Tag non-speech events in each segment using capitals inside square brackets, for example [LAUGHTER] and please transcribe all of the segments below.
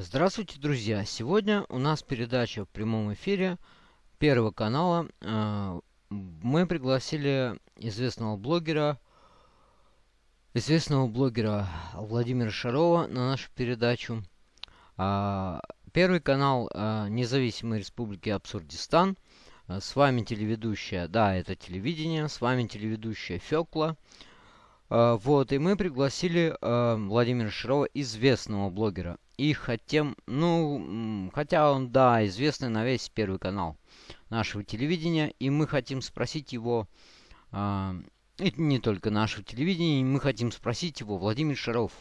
Здравствуйте, друзья! Сегодня у нас передача в прямом эфире Первого канала. Э, мы пригласили известного блогера, известного блогера Владимира Шарова на нашу передачу. А, Первый канал э, Независимой Республики Абсурдистан. С вами телеведущая, да, это телевидение, с вами телеведущая Фёкла. Вот, и мы пригласили Владимира Шарова, известного блогера и хотим, ну, хотя он, да, известный на весь Первый канал нашего телевидения, и мы хотим спросить его, э, и не только нашего телевидения, мы хотим спросить его, Владимир Шаров,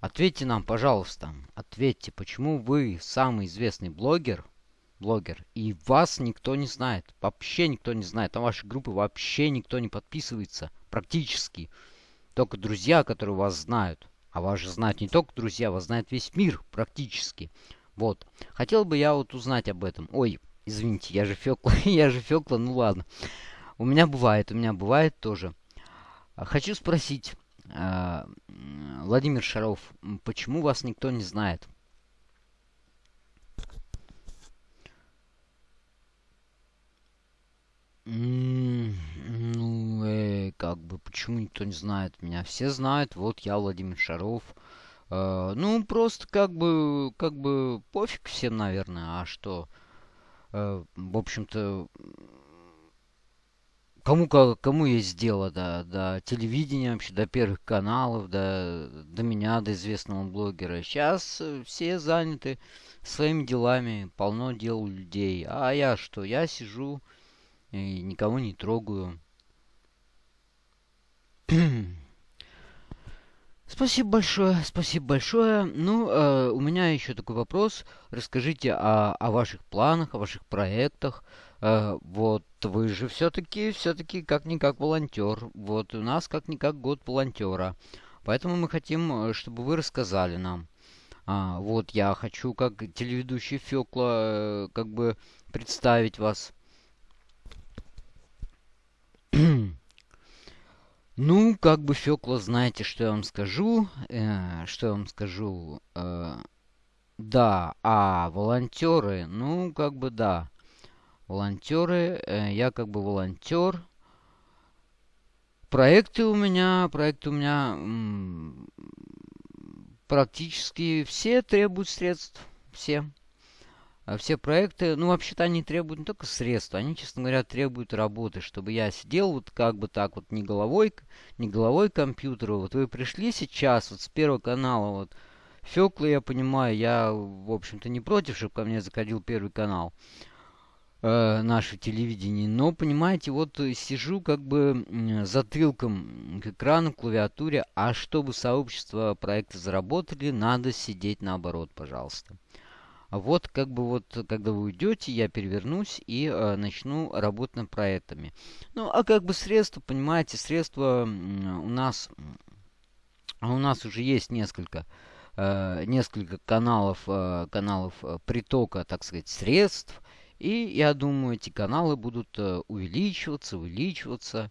ответьте нам, пожалуйста, ответьте, почему вы самый известный блогер, блогер, и вас никто не знает, вообще никто не знает, на вашей группы вообще никто не подписывается, практически, только друзья, которые вас знают. А вас же знают не только друзья, вас знает весь мир практически. Вот. Хотел бы я вот узнать об этом. Ой, извините, я же Фёкла, [LAUGHS] я же Фёкла, ну ладно. У меня бывает, у меня бывает тоже. А, хочу спросить, э, Владимир Шаров, почему вас никто не знает? Ну, э, как бы, почему никто не знает меня? Все знают, вот я Владимир Шаров. Э, ну, просто как бы, как бы пофиг всем, наверное. А что? Э, в общем-то, кому, кому есть дело до, до телевидения вообще, до первых каналов, до, до меня, до известного блогера. Сейчас все заняты своими делами, полно дел у людей. А я что? Я сижу и никого не трогаю. Спасибо большое, спасибо большое. Ну, э, у меня еще такой вопрос. Расскажите о, о ваших планах, о ваших проектах. Э, вот вы же все-таки, все-таки как-никак волонтер. Вот у нас как-никак год волонтера. Поэтому мы хотим, э, чтобы вы рассказали нам. А, вот я хочу, как телеведущий Фёкла, э, как бы представить вас. Ну, как бы Фёкла, знаете, что я вам скажу? Э, что я вам скажу? Э, да, а волонтеры, ну, как бы да. Волонтеры, э, я как бы волонтер. Проекты у меня, проекты у меня практически все требуют средств. Все. А все проекты, ну, вообще-то они требуют не только средств, они, честно говоря, требуют работы, чтобы я сидел вот как бы так вот не головой, не головой компьютера. Вот вы пришли сейчас вот с Первого канала, вот, Фёкла, я понимаю, я, в общем-то, не против, чтобы ко мне заходил Первый канал э, наше телевидение. Но, понимаете, вот сижу как бы затылком к экрану, к клавиатуре, а чтобы сообщество проекта заработали, надо сидеть наоборот, пожалуйста. А вот как бы вот, когда вы уйдете, я перевернусь и э, начну работать над проектами. Ну, а как бы средства, понимаете, средства у нас, у нас уже есть несколько, э, несколько каналов, э, каналов э, притока, так сказать, средств. И я думаю, эти каналы будут э, увеличиваться, увеличиваться.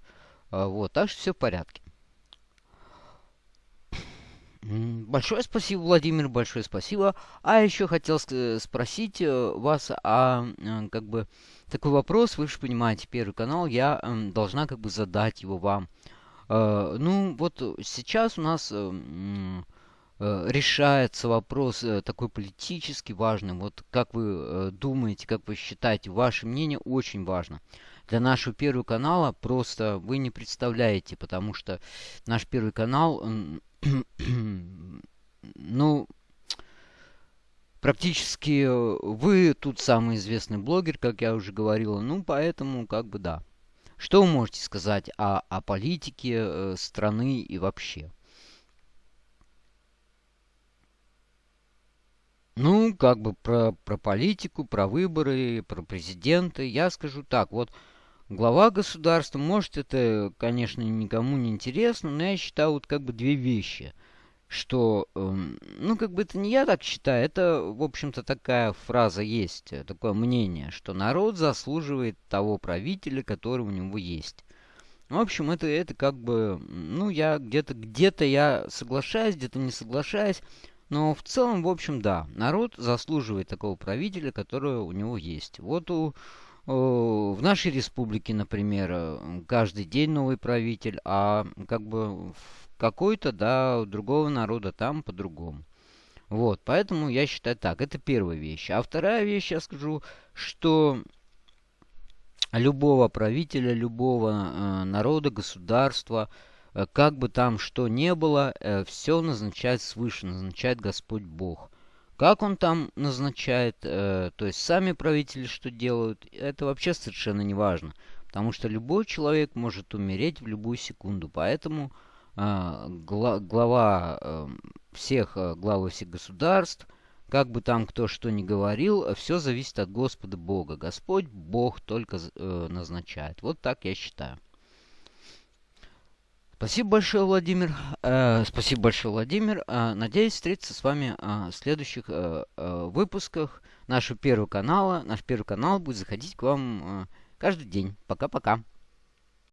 Э, вот, так что все в порядке. Большое спасибо, Владимир, большое спасибо. А еще хотел спросить э, вас, а как бы такой вопрос, вы же понимаете, Первый канал, я должна как бы задать его вам. Э, ну, вот сейчас у нас э, решается вопрос такой политически важный. Вот как вы думаете, как вы считаете, ваше мнение очень важно. Для нашего Первого канала просто вы не представляете, потому что наш Первый канал [CLEARS THROAT] ну, практически э, вы тут самый известный блогер, как я уже говорила. Ну, поэтому, как бы, да. Что вы можете сказать о, о политике э, страны и вообще? Ну, как бы про, про политику, про выборы, про президента. Я скажу так, вот глава государства, может это, конечно, никому не интересно, но я считаю вот как бы две вещи. Что, эм, ну как бы это не я так считаю, это, в общем-то, такая фраза есть, э, такое мнение, что народ заслуживает того правителя, который у него есть. В общем, это, это как бы, ну я где-то, где-то я соглашаюсь, где-то не соглашаюсь. Но в целом, в общем, да, народ заслуживает такого правителя, который у него есть. Вот у, в нашей республике, например, каждый день новый правитель, а как бы в какой-то, да, другого народа там по-другому. Вот, поэтому я считаю так, это первая вещь. А вторая вещь, я скажу, что любого правителя, любого э, народа, государства, э, как бы там что ни было, э, все назначает свыше, назначает Господь Бог. Как он там назначает, э, то есть сами правители что делают, это вообще совершенно не важно. Потому что любой человек может умереть в любую секунду. Поэтому э, гла глава э, всех, э, главы всех государств, как бы там кто что ни говорил, все зависит от Господа Бога. Господь Бог только э, назначает. Вот так я считаю. Спасибо большое, Владимир. Э, спасибо большое, Владимир. Э, надеюсь встретиться с вами э, в следующих э, э, выпусках нашего первого канала. Наш первый канал будет заходить к вам э, каждый день. Пока-пока.